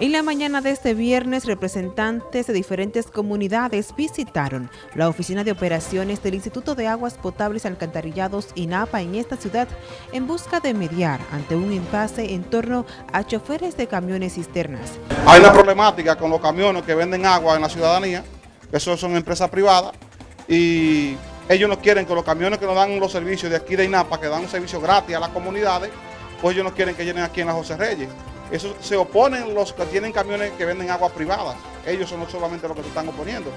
En la mañana de este viernes, representantes de diferentes comunidades visitaron la oficina de operaciones del Instituto de Aguas Potables Alcantarillados INAPA en esta ciudad en busca de mediar ante un impasse en torno a choferes de camiones cisternas. Hay una problemática con los camiones que venden agua en la ciudadanía, que son, son empresas privadas, y ellos no quieren que los camiones que nos dan los servicios de aquí de INAPA, que dan un servicio gratis a las comunidades, pues ellos no quieren que llenen aquí en la José Reyes. Eso se oponen los que tienen camiones que venden agua privadas. Ellos son no solamente los que se están oponiendo.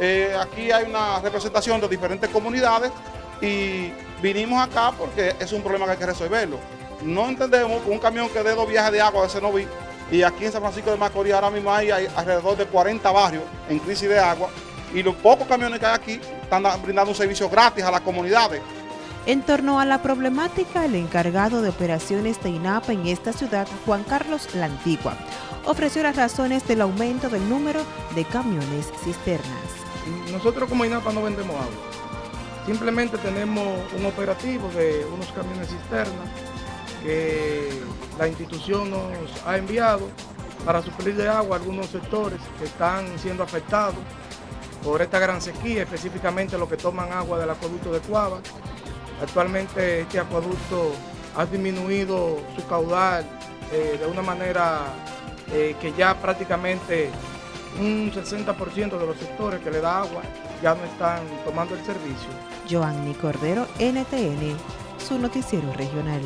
Eh, aquí hay una representación de diferentes comunidades y vinimos acá porque es un problema que hay que resolverlo. No entendemos un camión que dé dos viajes de agua de Senoví y aquí en San Francisco de Macorís ahora mismo hay alrededor de 40 barrios en crisis de agua y los pocos camiones que hay aquí están brindando un servicio gratis a las comunidades. En torno a la problemática, el encargado de operaciones de INAPA en esta ciudad, Juan Carlos La Antigua, ofreció las razones del aumento del número de camiones cisternas. Nosotros como INAPA no vendemos agua, simplemente tenemos un operativo de unos camiones cisternas que la institución nos ha enviado para suplir de agua a algunos sectores que están siendo afectados por esta gran sequía, específicamente los que toman agua del acueducto de Cuava. Actualmente este acueducto ha disminuido su caudal eh, de una manera eh, que ya prácticamente un 60% de los sectores que le da agua ya no están tomando el servicio. Joanny Cordero, NTN, su noticiero regional.